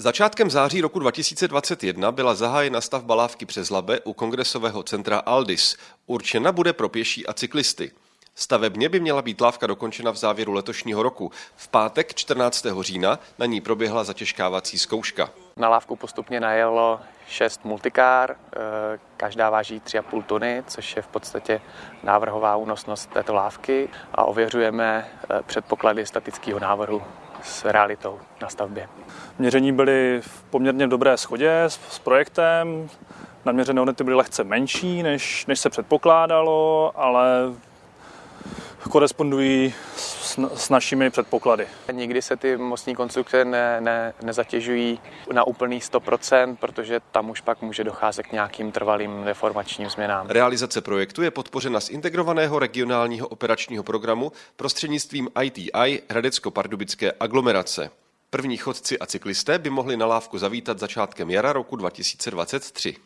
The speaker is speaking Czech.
Začátkem září roku 2021 byla zahájena stavba lávky přes Labe u kongresového centra Aldis. Určena bude pro pěší a cyklisty. Stavebně by měla být lávka dokončena v závěru letošního roku. V pátek 14. října na ní proběhla zatěžkávací zkouška. Na lávku postupně najelo šest multikár, eh, každá váží 3,5 tuny, což je v podstatě návrhová únosnost této lávky a ověřujeme eh, předpoklady statického návrhu s realitou na stavbě. Měření byly v poměrně dobré schodě s, s projektem. Naměřené hodnoty byly lehce menší, než, než se předpokládalo, ale korespondují s, s našimi předpoklady. Nikdy se ty mostní konstrukce ne, ne, nezatěžují na úplný 100%, protože tam už pak může docházet k nějakým trvalým deformačním změnám. Realizace projektu je podpořena z integrovaného regionálního operačního programu prostřednictvím ITI Hradecko-Pardubické aglomerace. První chodci a cyklisté by mohli na lávku zavítat začátkem jara roku 2023.